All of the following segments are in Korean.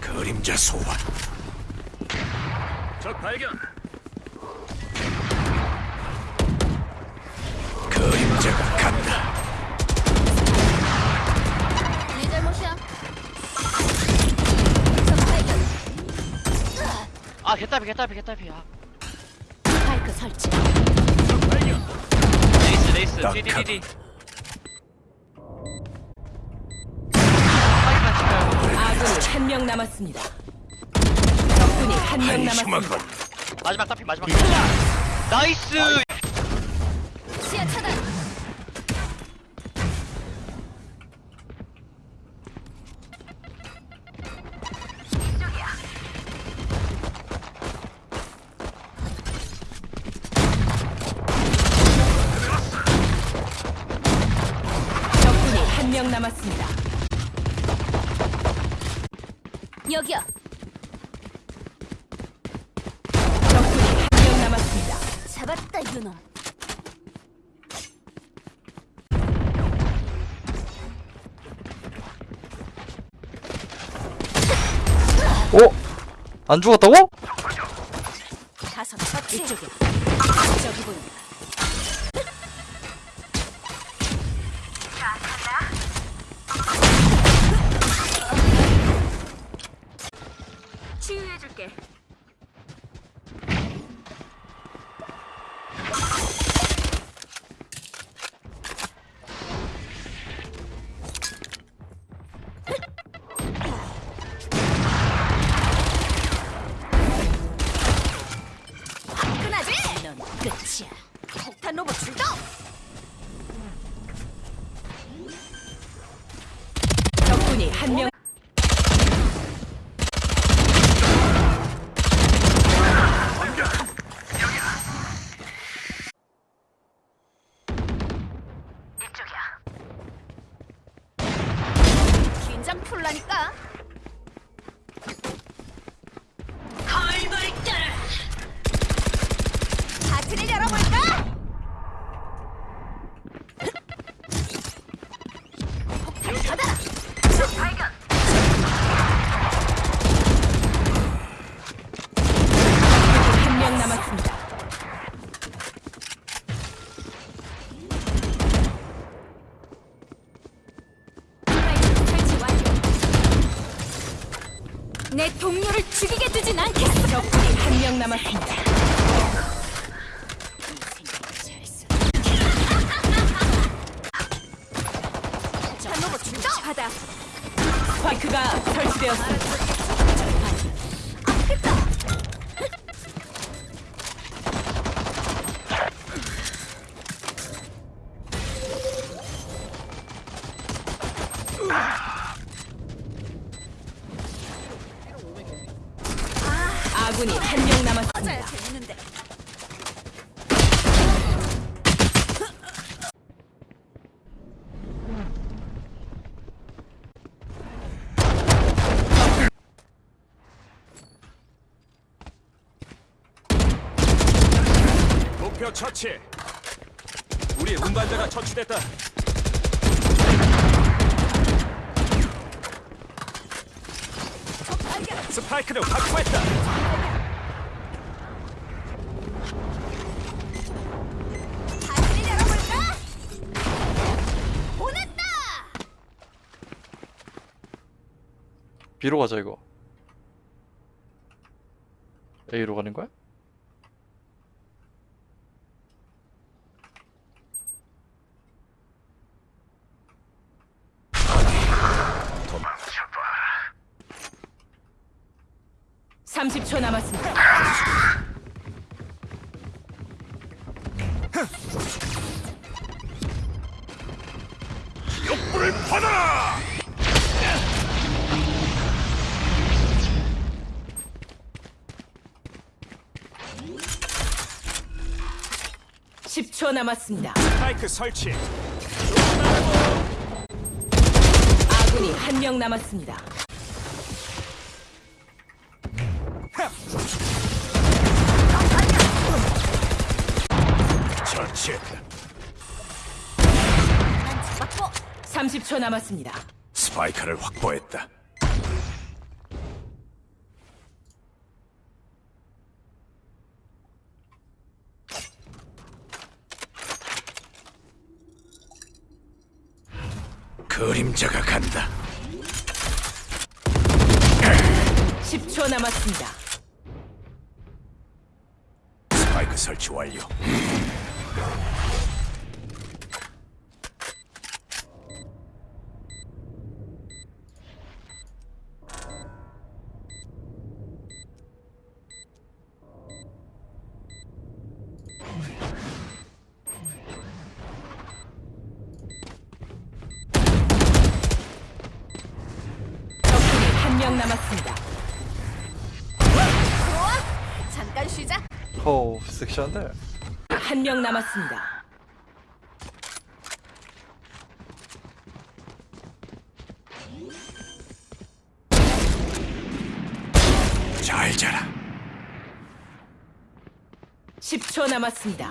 그림자 소환 적 발견. 그림자가 간다 네 잘못이야. 적 발견. 아 개딸피 개딸피 개딸피야 스파이크 설치. 레이스. 치면 아군이 한명 남았습니다. 적군이 한 명 남았습니다. 것 마지막 딸피 마지막 나이스 명 남았습니다. 여기요. 적군이 한 명 남았습니다. 잡았다 유놈. 어? 안 죽었다고? 가서. 이쪽이야. 저기 보인 내 동료를 죽이게 두진 않겠어. 적군이 한 명 남았습니다. 폭탄 로봇 출동! 하다. 스파이크가 설치되었습니다. 아군이 한 명 남았습니다. 목표 처치. 우리 운반자가 처치됐다. 스파이크를 확보했다. 파티를 열어볼까? 보냈다! B로 가자 이거 A로 가는 거야? 삼십 초 남았습니다. 욕불을 받아라 10초 남았습니다. 스파이크 설치. 아군이 한 명 남았습니다. 처치했다 확보. 30초 남았습니다. 스파이크를 확보했다. 그림자가 간다. 10초 남았습니다. 스파이크 설치 완료. 적군이 한 명 남았습니다. 좋아. 잠깐 쉬자. 호 섹시한데. 한 명 남았습니다. 잘 자라. 10초 남았습니다.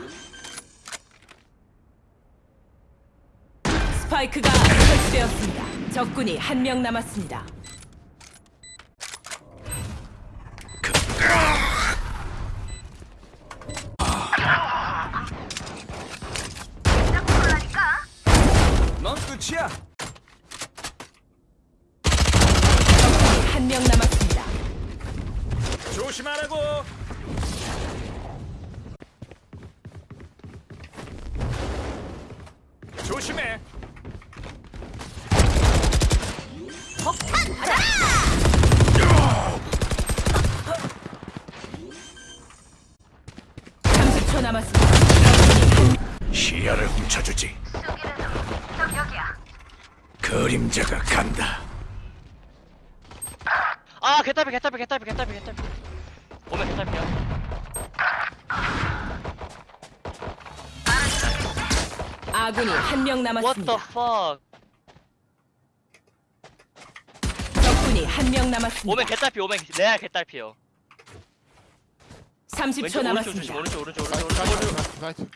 스파이크가 설치되었습니다. 적군이 한 명 남았습니다. 넌 끝이야. 적군이 한 명 남았습니다. 조심하라고. 조심해. 폭탄 받아. 30초 남았습니다. 시야를 훔쳐주지. 그림자가 간다. 아 개딸피 개딸피 개딸피 개딸피 개딸피 오면 개딸피야 아군이 한 명 What the 남았습니다. fuck 적군이 한 명 남았습니다. 오면 개딸피 오면 레알 개딸피요 30초 왼쪽 오른쪽 조심 남았습니다. 오른쪽 오른쪽 오른쪽 오른쪽 오른쪽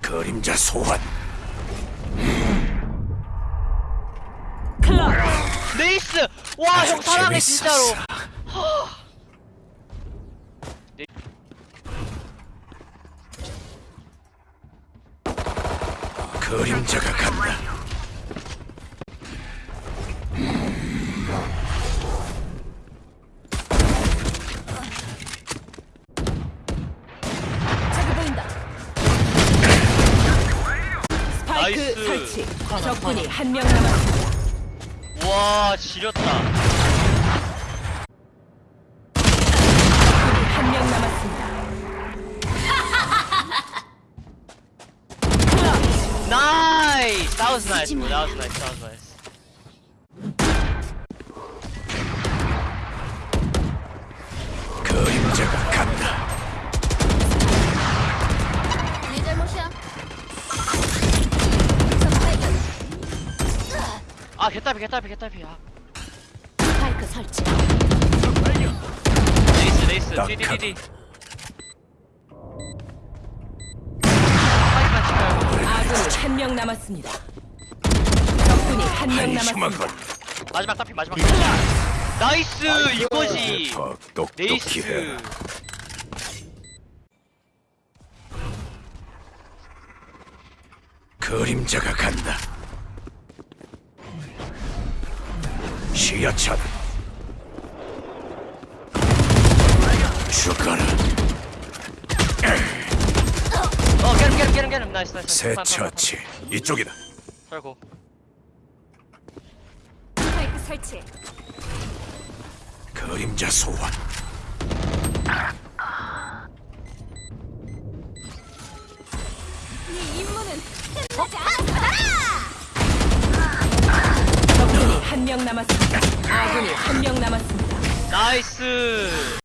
그림자 소환. 클럽 네이스 와 형 사랑해 진짜로 재밌었어. 그림자가 간다. 저기 보인다. 스파이크 nice. 설치. 적군이 한 명 남았습니다. 와 지렸다 적군이 한 명 남았습니다. That was nice bro. That was nice. That was nice. 그림자가 간다. 네 잘못이야. 아 개딸피 개딸피 개딸피. 아. 설치. 디디디디 한명 남았습니다. 적군이 한명 한심한 남았습니다. 건 마지막 딸피 마지막 나이스 이거지 더 똑똑히 네이스 해라. 그림자가 간다. 시야차다. 죽어라. 어 get him get him nice nice 새 처치. 이쪽이다. 살고 설치. 그림자 소환. 네 임무는 끝나지 않았어. 적군이 한 명 남았습니다. 아군이 한 명 남았습니다. nice